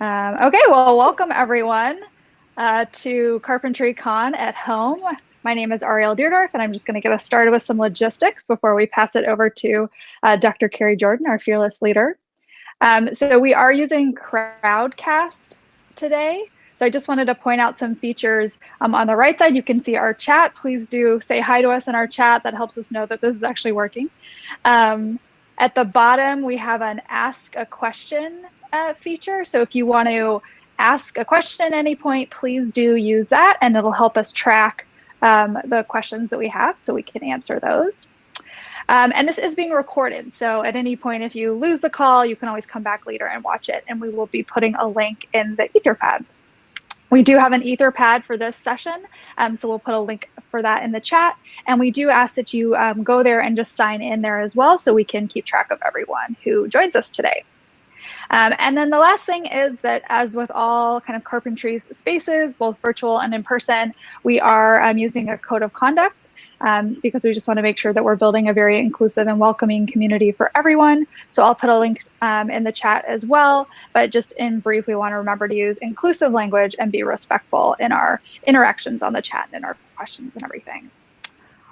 Um, okay, well, welcome everyone uh, to Carpentry Con at home. My name is Ariel Deardorff, and I'm just going to get us started with some logistics before we pass it over to uh, Dr. Kari Jordan, our fearless leader. Um, so we are using Crowdcast today. So I just wanted to point out some features. Um, on the right side, you can see our chat. Please do say hi to us in our chat. That helps us know that this is actually working. Um, at the bottom, we have an ask a question uh, feature. So if you want to ask a question at any point, please do use that and it'll help us track um, the questions that we have so we can answer those. Um, and this is being recorded. So at any point, if you lose the call, you can always come back later and watch it. And we will be putting a link in the Etherpad. We do have an Etherpad for this session, um, so we'll put a link for that in the chat. And we do ask that you um, go there and just sign in there as well so we can keep track of everyone who joins us today. Um, and then the last thing is that as with all kind of carpentry spaces, both virtual and in person, we are um, using a code of conduct um, because we just want to make sure that we're building a very inclusive and welcoming community for everyone. So I'll put a link um, in the chat as well. But just in brief, we want to remember to use inclusive language and be respectful in our interactions on the chat and in our questions and everything.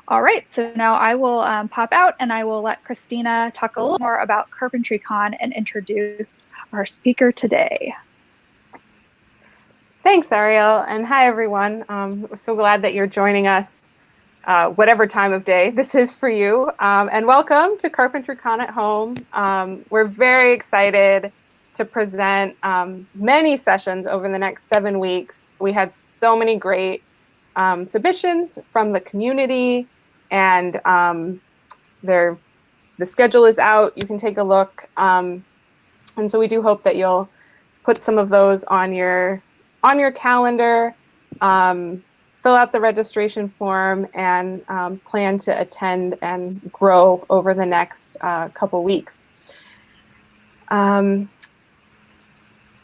All right, so now I will um, pop out and I will let Christina talk a little more about CarpentryCon and introduce our speaker today. Thanks, Ariel, and hi, everyone. Um, we're so glad that you're joining us uh, whatever time of day this is for you. Um, and welcome to CarpentryCon at Home. Um, we're very excited to present um, many sessions over the next seven weeks. We had so many great um, submissions from the community and um, the schedule is out. You can take a look. Um, and so we do hope that you'll put some of those on your on your calendar. Um, fill out the registration form and um, plan to attend and grow over the next uh, couple weeks. Um,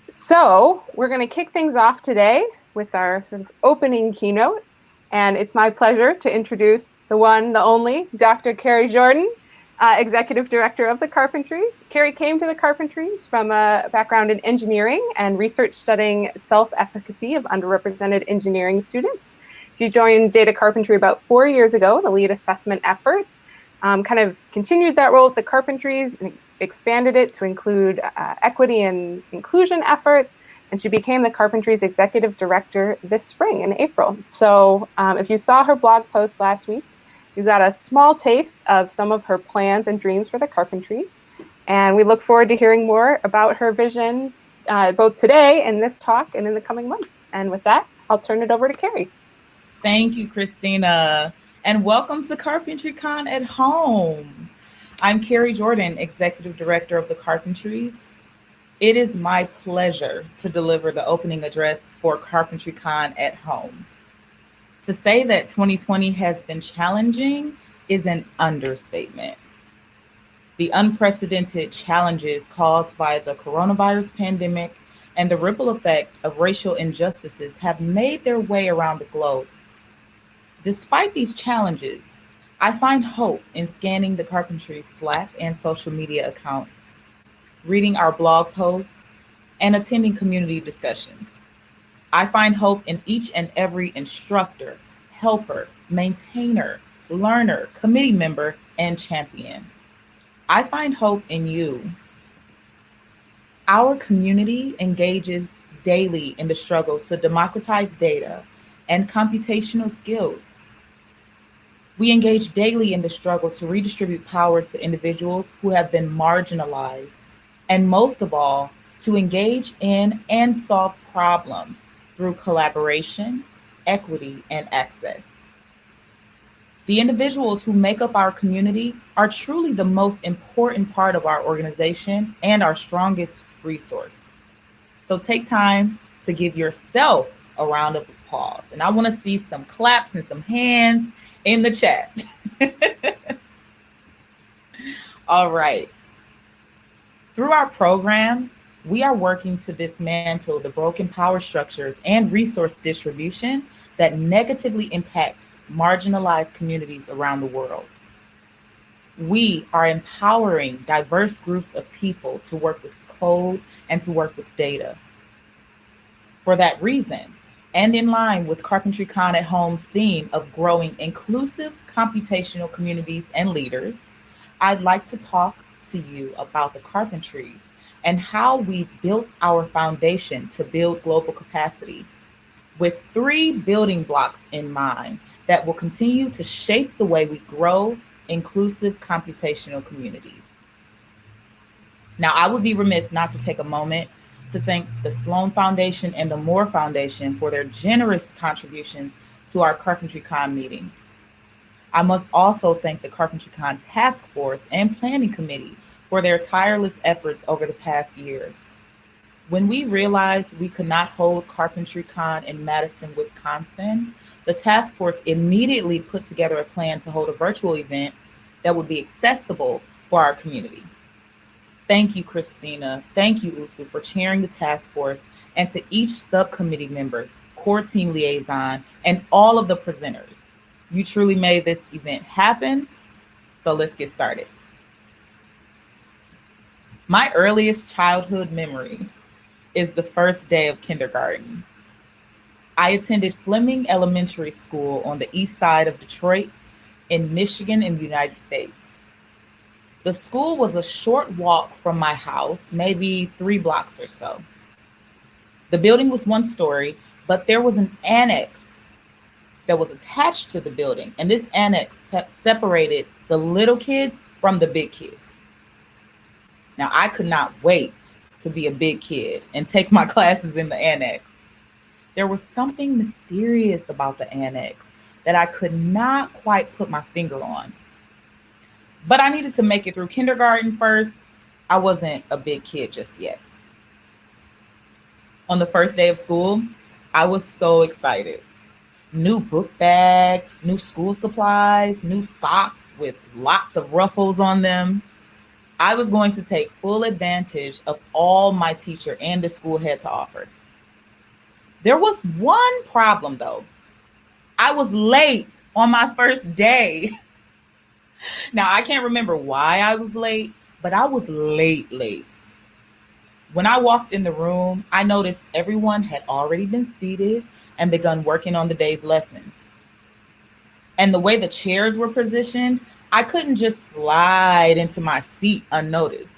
so we're going to kick things off today with our sort of opening keynote. And it's my pleasure to introduce the one, the only, Dr. Kari Jordan, uh, Executive Director of the Carpentries. Kari came to the Carpentries from a background in engineering and research studying self-efficacy of underrepresented engineering students. She joined Data Carpentry about four years ago to lead assessment efforts, um, kind of continued that role at the Carpentries and expanded it to include uh, equity and inclusion efforts. And she became the Carpentries Executive Director this spring in April. So um, if you saw her blog post last week, you got a small taste of some of her plans and dreams for the Carpentries. And we look forward to hearing more about her vision uh, both today in this talk and in the coming months. And with that, I'll turn it over to Kari. Thank you, Christina. And welcome to Carpentry Con at Home. I'm Kari Jordan, Executive Director of the Carpentries. It is my pleasure to deliver the opening address for Carpentry Con at Home. To say that 2020 has been challenging is an understatement. The unprecedented challenges caused by the coronavirus pandemic and the ripple effect of racial injustices have made their way around the globe Despite these challenges, I find hope in scanning the carpentry Slack and social media accounts, reading our blog posts, and attending community discussions. I find hope in each and every instructor, helper, maintainer, learner, committee member, and champion. I find hope in you. Our community engages daily in the struggle to democratize data and computational skills we engage daily in the struggle to redistribute power to individuals who have been marginalized, and most of all, to engage in and solve problems through collaboration, equity, and access. The individuals who make up our community are truly the most important part of our organization and our strongest resource. So take time to give yourself a round of applause. And I want to see some claps and some hands in the chat. All right. Through our programs, we are working to dismantle the broken power structures and resource distribution that negatively impact marginalized communities around the world. We are empowering diverse groups of people to work with code and to work with data. For that reason, and in line with Carpentry Con at Home's theme of growing inclusive computational communities and leaders, I'd like to talk to you about the Carpentries and how we've built our foundation to build global capacity with three building blocks in mind that will continue to shape the way we grow inclusive computational communities. Now, I would be remiss not to take a moment to thank the Sloan Foundation and the Moore Foundation for their generous contributions to our Carpentry Con meeting. I must also thank the Carpentry Con Task Force and Planning Committee for their tireless efforts over the past year. When we realized we could not hold Carpentry Con in Madison, Wisconsin, the task force immediately put together a plan to hold a virtual event that would be accessible for our community. Thank you, Christina. Thank you, Usu, for chairing the task force and to each subcommittee member, core team liaison, and all of the presenters. You truly made this event happen. So let's get started. My earliest childhood memory is the first day of kindergarten. I attended Fleming Elementary School on the east side of Detroit in Michigan in the United States. The school was a short walk from my house, maybe three blocks or so. The building was one story, but there was an annex that was attached to the building. And this annex separated the little kids from the big kids. Now, I could not wait to be a big kid and take my classes in the annex. There was something mysterious about the annex that I could not quite put my finger on. But I needed to make it through kindergarten first. I wasn't a big kid just yet. On the first day of school, I was so excited. New book bag, new school supplies, new socks with lots of ruffles on them. I was going to take full advantage of all my teacher and the school had to offer. There was one problem though. I was late on my first day. now, I can't remember why I was late, but I was late, late. When I walked in the room, I noticed everyone had already been seated and begun working on the day's lesson. And the way the chairs were positioned, I couldn't just slide into my seat unnoticed.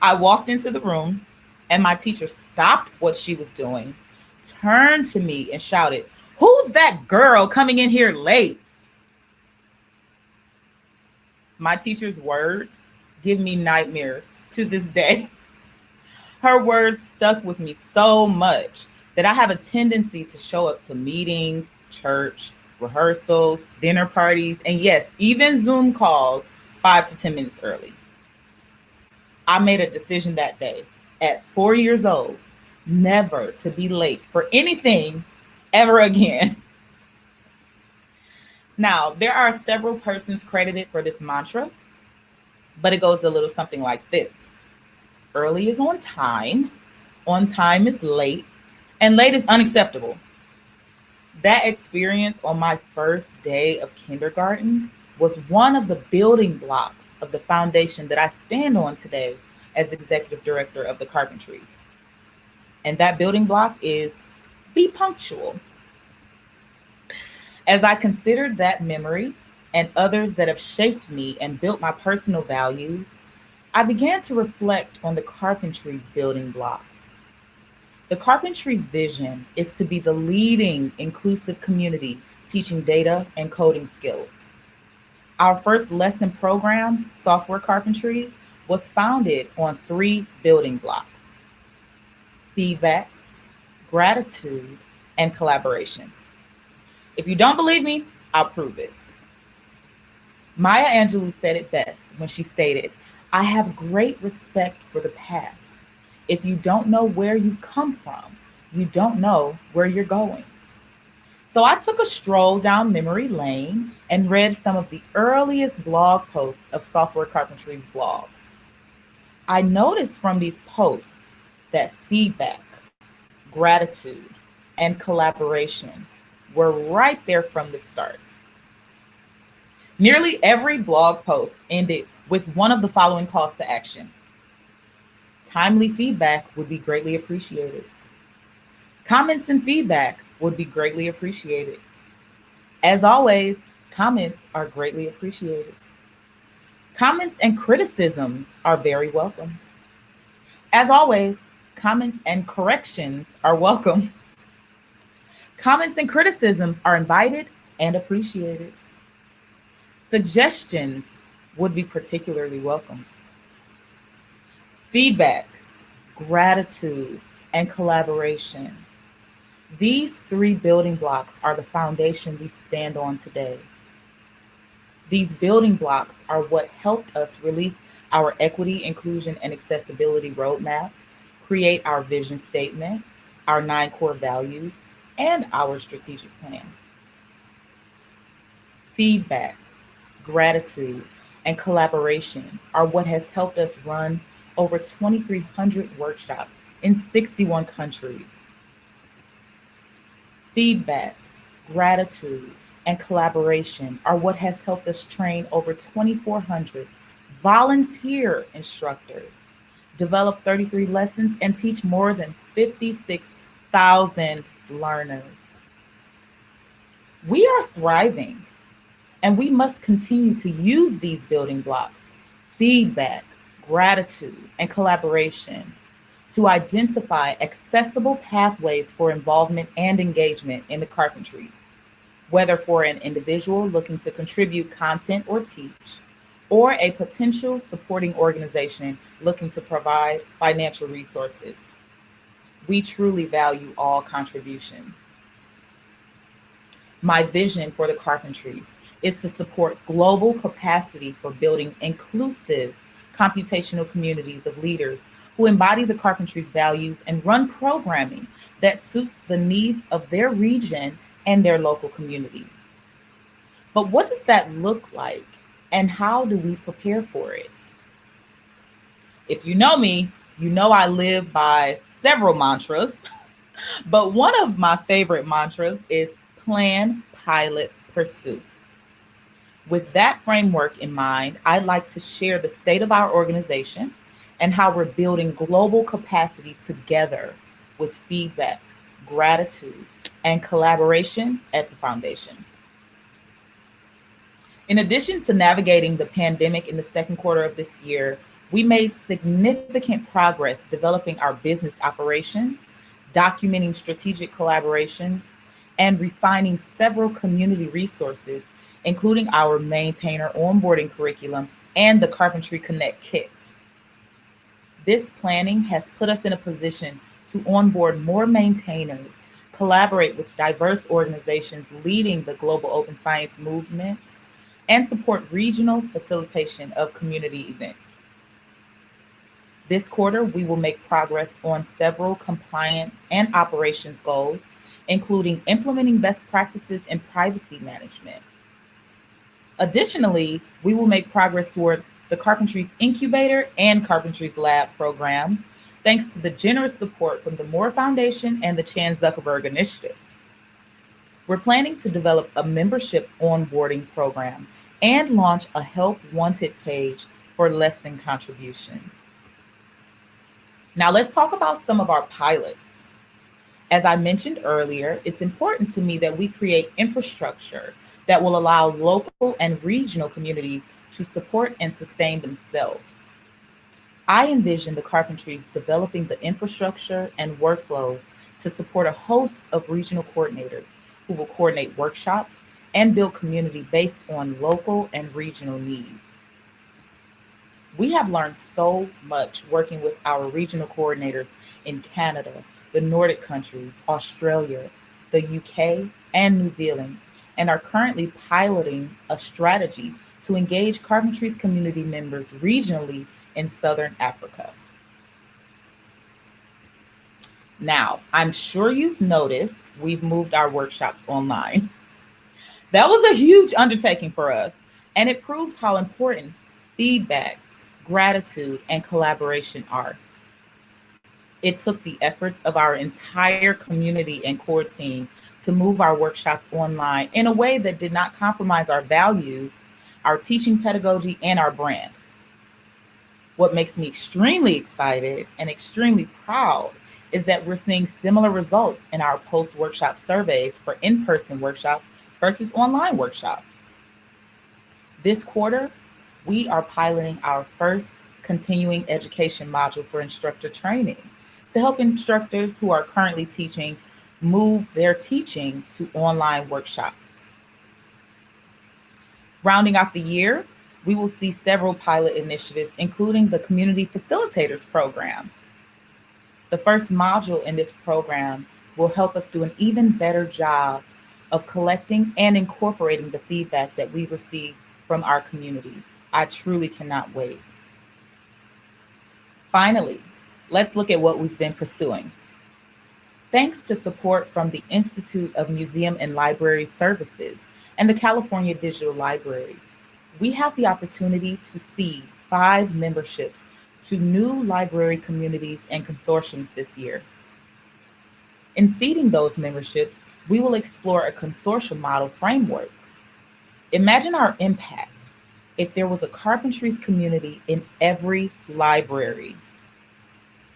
I walked into the room and my teacher stopped what she was doing, turned to me and shouted, Who's that girl coming in here late? My teacher's words give me nightmares to this day. Her words stuck with me so much that I have a tendency to show up to meetings, church, rehearsals, dinner parties, and yes, even Zoom calls five to 10 minutes early. I made a decision that day at four years old never to be late for anything ever again. Now, there are several persons credited for this mantra, but it goes a little something like this Early is on time, on time is late, and late is unacceptable. That experience on my first day of kindergarten was one of the building blocks of the foundation that I stand on today as executive director of the Carpentries. And that building block is be punctual. As I considered that memory and others that have shaped me and built my personal values, I began to reflect on the carpentry's building blocks. The carpentry's vision is to be the leading inclusive community teaching data and coding skills. Our first lesson program, Software Carpentry, was founded on three building blocks feedback, gratitude, and collaboration. If you don't believe me, I'll prove it. Maya Angelou said it best when she stated, I have great respect for the past. If you don't know where you've come from, you don't know where you're going. So I took a stroll down memory lane and read some of the earliest blog posts of Software Carpentry's blog. I noticed from these posts that feedback, gratitude, and collaboration were right there from the start. Nearly every blog post ended with one of the following calls to action. Timely feedback would be greatly appreciated. Comments and feedback would be greatly appreciated. As always, comments are greatly appreciated. Comments and criticisms are very welcome. As always, comments and corrections are welcome. Comments and criticisms are invited and appreciated. Suggestions would be particularly welcome. Feedback, gratitude, and collaboration. These three building blocks are the foundation we stand on today. These building blocks are what helped us release our equity, inclusion, and accessibility roadmap, create our vision statement, our nine core values, and our strategic plan. Feedback, gratitude, and collaboration are what has helped us run over 2,300 workshops in 61 countries. Feedback, gratitude, and collaboration are what has helped us train over 2,400 volunteer instructors, develop 33 lessons, and teach more than 56,000 learners. We are thriving, and we must continue to use these building blocks feedback, gratitude, and collaboration to identify accessible pathways for involvement and engagement in the carpentries, whether for an individual looking to contribute content or teach, or a potential supporting organization looking to provide financial resources. We truly value all contributions. My vision for the carpentries is to support global capacity for building inclusive computational communities of leaders who embody the carpentry's values and run programming that suits the needs of their region and their local community. But what does that look like and how do we prepare for it? If you know me, you know I live by several mantras, but one of my favorite mantras is plan, pilot, pursue. With that framework in mind, I'd like to share the state of our organization and how we're building global capacity together with feedback, gratitude, and collaboration at the foundation. In addition to navigating the pandemic in the second quarter of this year, we made significant progress developing our business operations, documenting strategic collaborations, and refining several community resources, including our maintainer onboarding curriculum and the Carpentry Connect kit. This planning has put us in a position to onboard more maintainers, collaborate with diverse organizations leading the global open science movement, and support regional facilitation of community events. This quarter, we will make progress on several compliance and operations goals, including implementing best practices in privacy management. Additionally, we will make progress towards the Carpentries Incubator and Carpentries Lab programs, thanks to the generous support from the Moore Foundation and the Chan Zuckerberg Initiative. We're planning to develop a membership onboarding program and launch a Help Wanted page for lesson contributions. Now let's talk about some of our pilots. As I mentioned earlier, it's important to me that we create infrastructure that will allow local and regional communities to support and sustain themselves. I envision the carpentries developing the infrastructure and workflows to support a host of regional coordinators who will coordinate workshops and build community based on local and regional needs. We have learned so much working with our regional coordinators in Canada, the Nordic countries, Australia, the UK, and New Zealand, and are currently piloting a strategy to engage Carpentries community members regionally in Southern Africa. Now, I'm sure you've noticed we've moved our workshops online. That was a huge undertaking for us, and it proves how important feedback, gratitude, and collaboration are. It took the efforts of our entire community and core team to move our workshops online in a way that did not compromise our values, our teaching pedagogy, and our brand. What makes me extremely excited and extremely proud is that we're seeing similar results in our post-workshop surveys for in-person workshops versus online workshops. This quarter, we are piloting our first continuing education module for instructor training to help instructors who are currently teaching move their teaching to online workshops. Rounding out the year, we will see several pilot initiatives, including the Community Facilitators Program. The first module in this program will help us do an even better job of collecting and incorporating the feedback that we receive from our community. I truly cannot wait. Finally, let's look at what we've been pursuing. Thanks to support from the Institute of Museum and Library Services and the California Digital Library, we have the opportunity to see five memberships to new library communities and consortiums this year. In seeding those memberships, we will explore a consortium model framework. Imagine our impact if there was a carpentries community in every library.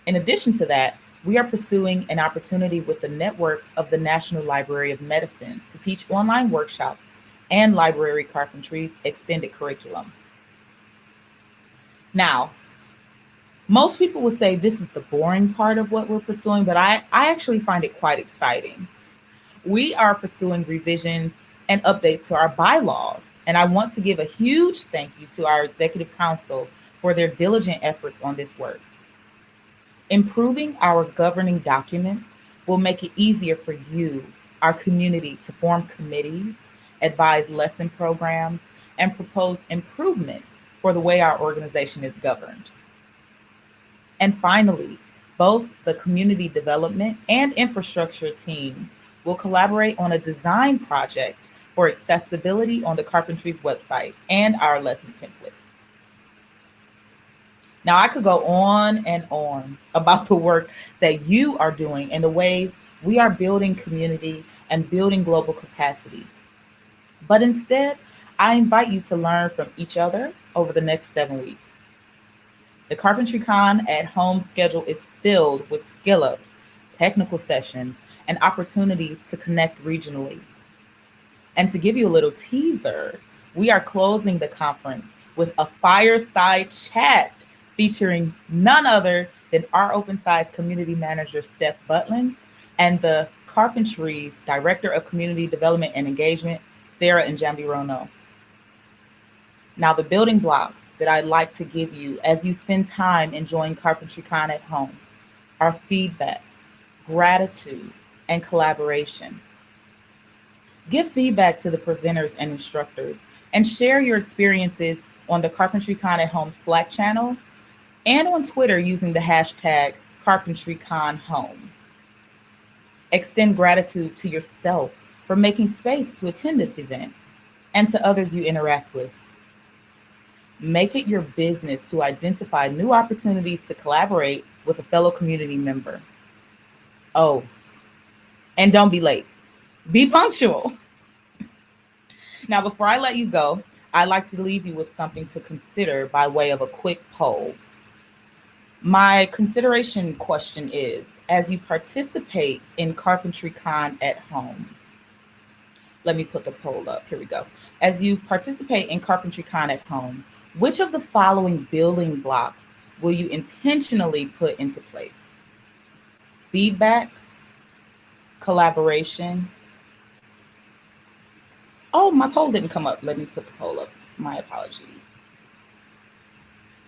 In addition to that, we are pursuing an opportunity with the network of the National Library of Medicine to teach online workshops and library carpentry's extended curriculum. Now, most people would say this is the boring part of what we're pursuing, but I, I actually find it quite exciting. We are pursuing revisions and updates to our bylaws, and I want to give a huge thank you to our Executive Council for their diligent efforts on this work. Improving our governing documents will make it easier for you, our community, to form committees advise lesson programs, and propose improvements for the way our organization is governed. And finally, both the community development and infrastructure teams will collaborate on a design project for accessibility on the Carpentries website and our lesson template. Now, I could go on and on about the work that you are doing and the ways we are building community and building global capacity but instead, I invite you to learn from each other over the next seven weeks. The Carpentry Con at home schedule is filled with skill ups, technical sessions, and opportunities to connect regionally. And to give you a little teaser, we are closing the conference with a fireside chat featuring none other than rOpenSci community manager, Steph Butland, and the Carpentries Director of Community Development and Engagement, Serah Njambi Rono. Now, the building blocks that I'd like to give you as you spend time enjoying Carpentry Con at home are feedback, gratitude, and collaboration. Give feedback to the presenters and instructors and share your experiences on the Carpentry Con at Home Slack channel and on Twitter using the hashtag CarpentryConHome. Extend gratitude to yourself for making space to attend this event and to others you interact with. Make it your business to identify new opportunities to collaborate with a fellow community member. Oh, and don't be late. Be punctual. now, before I let you go, I'd like to leave you with something to consider by way of a quick poll. My consideration question is, as you participate in Carpentry Con at home, let me put the poll up. Here we go. As you participate in Carpentry Con at home, which of the following building blocks will you intentionally put into place? Feedback, collaboration. Oh, my poll didn't come up. Let me put the poll up. My apologies.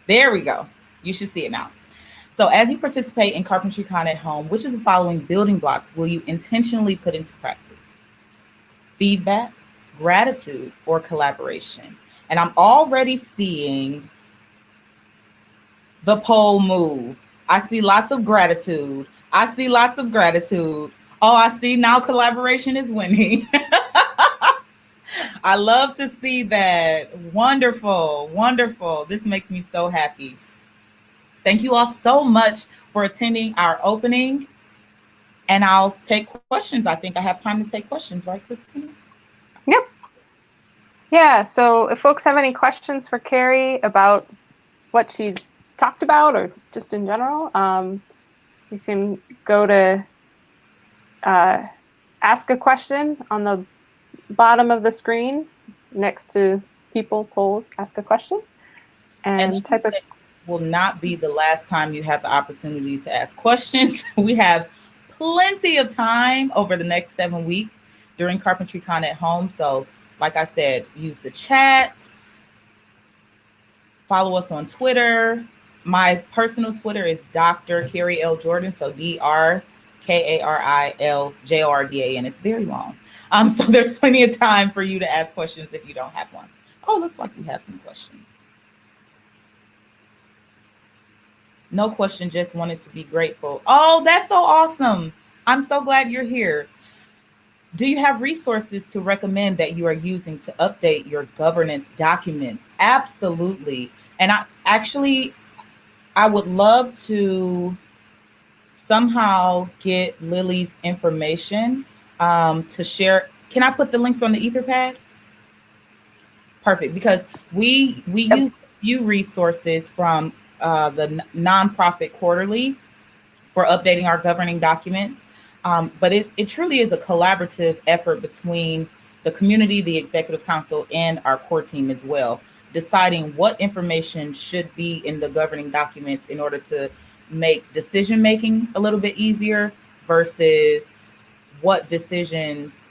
There we go. You should see it now. So as you participate in Carpentry Con at home, which of the following building blocks will you intentionally put into practice? feedback, gratitude, or collaboration. And I'm already seeing the poll move. I see lots of gratitude. I see lots of gratitude. Oh, I see now collaboration is winning. I love to see that. Wonderful, wonderful. This makes me so happy. Thank you all so much for attending our opening and I'll take questions. I think I have time to take questions, right, Christina? Yep. Yeah, so if folks have any questions for Kari about what she talked about or just in general, um, you can go to uh, ask a question on the bottom of the screen next to people, polls, ask a question, and, And type of will not be the last time you have the opportunity to ask questions. we have plenty of time over the next seven weeks during Carpentry Con at home. So, like I said, use the chat, follow us on Twitter. My personal Twitter is Dr. Kari L. Jordan. So D R K A R I L J O R D A N. It's very long. Um, so there's plenty of time for you to ask questions if you don't have one. Oh, looks like we have some questions. No question, just wanted to be grateful. Oh, that's so awesome. I'm so glad you're here. Do you have resources to recommend that you are using to update your governance documents? Absolutely. And I actually, I would love to somehow get Lily's information um, to share. Can I put the links on the Etherpad? Perfect, because we we Yep. use a few resources from uh, the nonprofit quarterly for updating our governing documents. Um, but it, it truly is a collaborative effort between the community, the executive council, and our core team as well, deciding what information should be in the governing documents in order to make decision making a little bit easier versus what decisions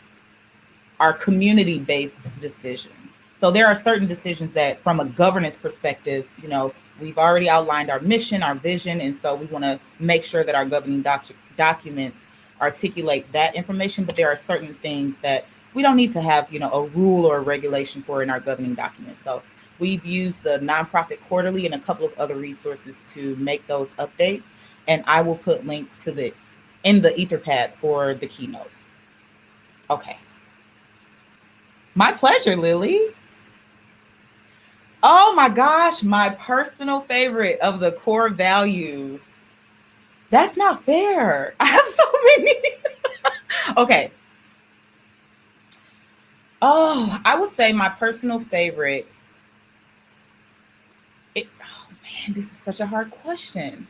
are community based decisions. So there are certain decisions that, from a governance perspective, you know, we've already outlined our mission, our vision, and so we want to make sure that our governing doc- documents articulate that information. But there are certain things that we don't need to have, you know, a rule or a regulation for in our governing documents. So we've used the nonprofit quarterly and a couple of other resources to make those updates. And I will put links to the in the Etherpad for the keynote. Okay. My pleasure, Lily. Oh my gosh, my personal favorite of the core values. That's not fair. I have so many. okay. Oh, I would say my personal favorite. It, oh man, this is such a hard question.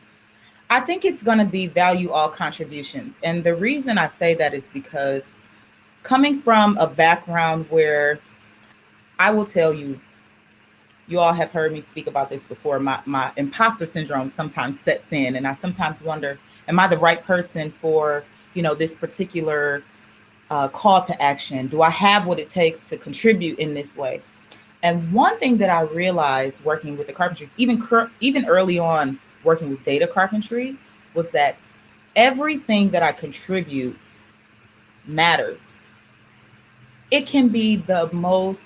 I think it's going to be value all contributions. And the reason I say that is because coming from a background where I will tell you, you all have heard me speak about this before. My, my imposter syndrome sometimes sets in, and I sometimes wonder, am I the right person for you know this particular uh, call to action? Do I have what it takes to contribute in this way? And one thing that I realized working with the carpentry, even even early on working with data carpentry, was that everything that I contribute matters. It can be the most,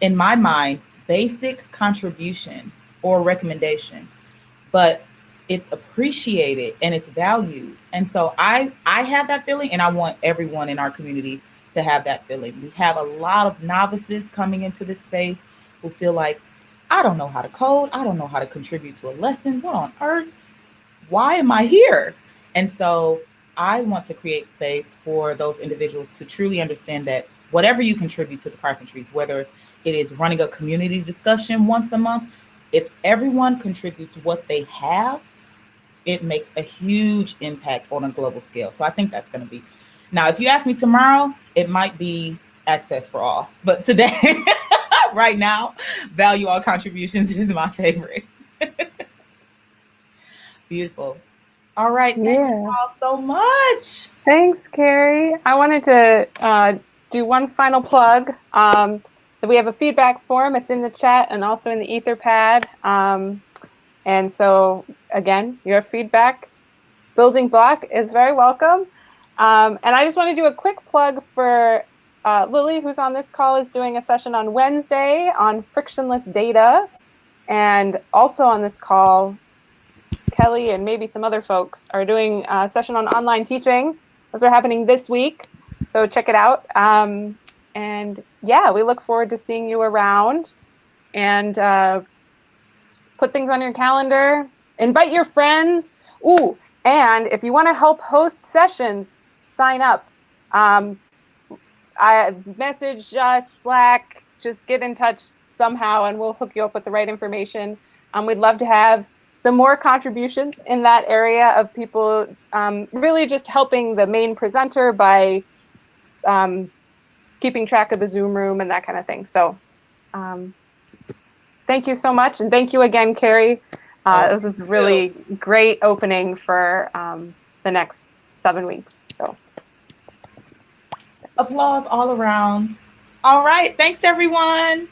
in my mind, basic contribution or recommendation, but it's appreciated and it's valued. And so I I have that feeling and I want everyone in our community to have that feeling. We have a lot of novices coming into this space who feel like I don't know how to code, I don't know how to contribute to a lesson. What on earth? Why am I here? And so I want to create space for those individuals to truly understand that whatever you contribute to the carpentries, whether it is running a community discussion once a month. If everyone contributes what they have, it makes a huge impact on a global scale. So I think that's going to be. Now, if you ask me tomorrow, it might be access for all. But today, right now, value all contributions is my favorite. Beautiful. All right. Thank Yeah. you all so much. Thanks, Kari. I wanted to uh, do one final plug. Um, we have a feedback form. It's in the chat and also in the Etherpad. Um, and so, again, your feedback building block is very welcome. Um, and I just want to do a quick plug for uh, Lily, who's on this call, is doing a session on Wednesday on frictionless data. And also on this call, Kelly and maybe some other folks are doing a session on online teaching. Those are happening this week. So check it out. Um, and yeah, we look forward to seeing you around and uh, put things on your calendar. Invite your friends. Ooh, and if you want to help host sessions, sign up. Um, I message us, Slack, just get in touch somehow and we'll hook you up with the right information. Um, we'd love to have some more contributions in that area of people um, really just helping the main presenter by um, keeping track of the Zoom room and that kind of thing. So um, thank you so much. And thank you again, Kari. Uh, Oh, this is really great opening for um, the next seven weeks. So Applause all around. All right. Thanks, everyone.